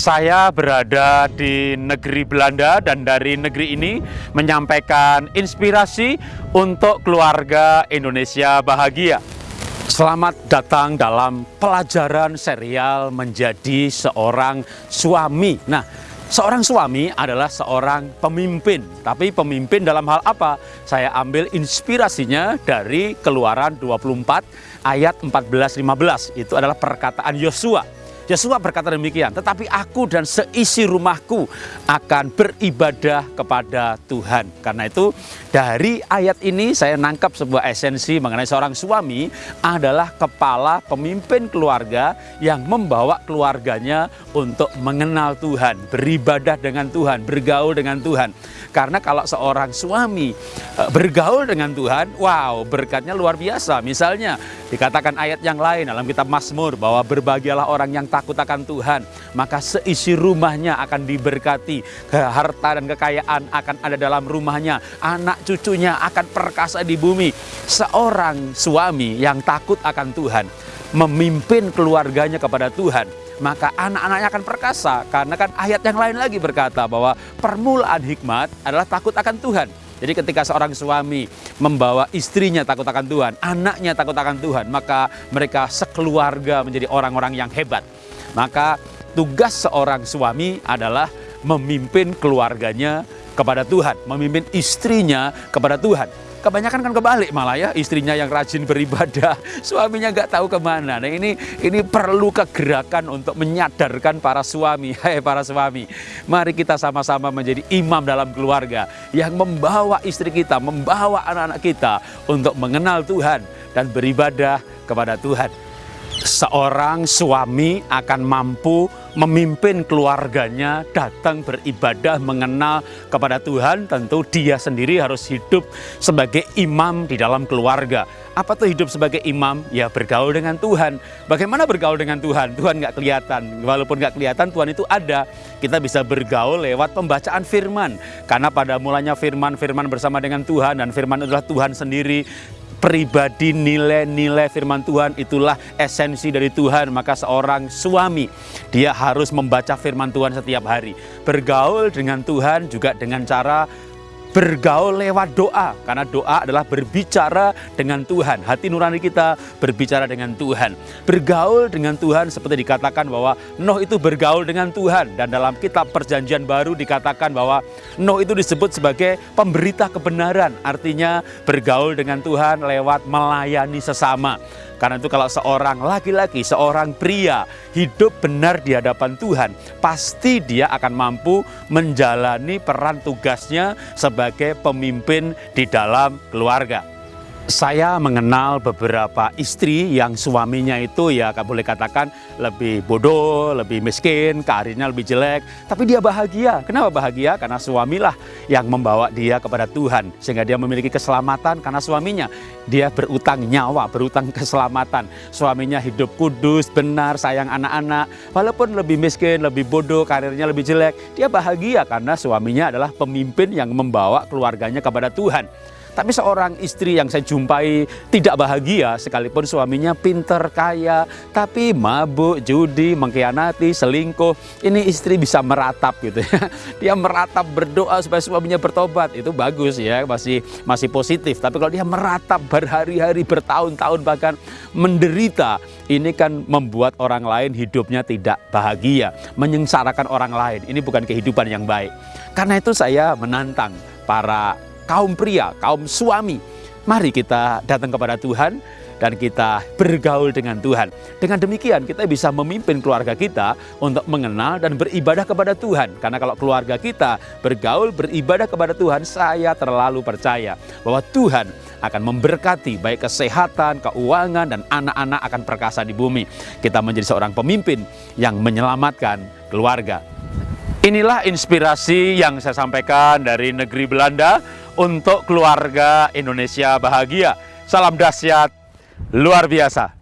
Saya berada di negeri Belanda dan dari negeri ini menyampaikan inspirasi untuk keluarga Indonesia bahagia. Selamat datang dalam pelajaran serial menjadi seorang suami. Nah, seorang suami adalah seorang pemimpin. Tapi pemimpin dalam hal apa? Saya ambil inspirasinya dari Keluaran 24 ayat 14-15. Itu adalah perkataan Yosua Yesua berkata demikian, tetapi aku dan seisi rumahku akan beribadah kepada Tuhan. Karena itu dari ayat ini saya nangkap sebuah esensi mengenai seorang suami adalah kepala pemimpin keluarga yang membawa keluarganya untuk mengenal Tuhan, beribadah dengan Tuhan, bergaul dengan Tuhan. Karena kalau seorang suami eh, bergaul dengan Tuhan, wow berkatnya luar biasa. Misalnya dikatakan ayat yang lain dalam kitab Mazmur bahwa berbahagialah orang yang takut akan Tuhan, maka seisi rumahnya akan diberkati, harta dan kekayaan akan ada dalam rumahnya, anak cucunya akan perkasa di bumi. Seorang suami yang takut akan Tuhan, memimpin keluarganya kepada Tuhan, maka anak-anaknya akan perkasa. Karena kan ayat yang lain lagi berkata bahwa permulaan hikmat adalah takut akan Tuhan. Jadi ketika seorang suami membawa istrinya takut akan Tuhan, anaknya takut akan Tuhan, maka mereka sekeluarga menjadi orang-orang yang hebat. Maka tugas seorang suami adalah memimpin keluarganya kepada Tuhan, memimpin istrinya kepada Tuhan. Kebanyakan kan kebalik malah ya, istrinya yang rajin beribadah, suaminya nggak tahu ke mana. Nah ini ini perlu kegerakan untuk menyadarkan para suami, hai para suami. Mari kita sama-sama menjadi imam dalam keluarga yang membawa istri kita, membawa anak-anak kita untuk mengenal Tuhan dan beribadah kepada Tuhan seorang suami akan mampu memimpin keluarganya datang beribadah mengenal kepada Tuhan tentu dia sendiri harus hidup sebagai imam di dalam keluarga apa tuh hidup sebagai imam? Ya bergaul dengan Tuhan. Bagaimana bergaul dengan Tuhan? Tuhan nggak kelihatan. Walaupun nggak kelihatan, Tuhan itu ada. Kita bisa bergaul lewat pembacaan firman. Karena pada mulanya firman, firman bersama dengan Tuhan. Dan firman adalah Tuhan sendiri pribadi nilai-nilai firman Tuhan itulah esensi dari Tuhan. Maka seorang suami dia harus membaca firman Tuhan setiap hari. Bergaul dengan Tuhan juga dengan cara bergaul lewat doa. Karena doa adalah berbicara dengan Tuhan. Hati nurani kita berbicara dengan Tuhan. Bergaul dengan Tuhan seperti dikatakan bahwa Nuh itu bergaul dengan Tuhan. Dan dalam kitab perjanjian baru dikatakan bahwa Nuh itu disebut sebagai pemberita kebenaran. Artinya bergaul dengan Tuhan lewat melayani sesama karena itu kalau seorang laki-laki, seorang pria hidup benar di hadapan Tuhan, pasti dia akan mampu menjalani peran tugasnya sebagai pemimpin di dalam keluarga saya mengenal beberapa istri yang suaminya itu ya boleh katakan lebih bodoh, lebih miskin, karirnya lebih jelek, tapi dia bahagia. Kenapa bahagia? Karena suamilah yang membawa dia kepada Tuhan sehingga dia memiliki keselamatan karena suaminya. Dia berutang nyawa, berutang keselamatan. Suaminya hidup kudus, benar, sayang anak-anak. Walaupun lebih miskin, lebih bodoh, karirnya lebih jelek, dia bahagia karena suaminya adalah pemimpin yang membawa keluarganya kepada Tuhan. Tapi seorang istri yang saya jumpai tidak bahagia sekalipun suaminya pinter, kaya, tapi mabuk, judi, mengkhianati, selingkuh. Ini istri bisa meratap gitu ya. Dia meratap berdoa supaya suaminya bertobat. Itu bagus ya, masih masih positif. Tapi kalau dia meratap berhari-hari, bertahun-tahun bahkan menderita, ini kan membuat orang lain hidupnya tidak bahagia, menyengsarakan orang lain. Ini bukan kehidupan yang baik. Karena itu saya menantang para kaum pria, kaum suami. Mari kita datang kepada Tuhan dan kita bergaul dengan Tuhan. Dengan demikian kita bisa memimpin keluarga kita untuk mengenal dan beribadah kepada Tuhan. Karena kalau keluarga kita bergaul, beribadah kepada Tuhan, saya terlalu percaya bahwa Tuhan akan memberkati baik kesehatan, keuangan, dan anak-anak akan perkasa di bumi. Kita menjadi seorang pemimpin yang menyelamatkan keluarga. Inilah inspirasi yang saya sampaikan dari negeri Belanda untuk keluarga Indonesia bahagia. Salam dahsyat luar biasa.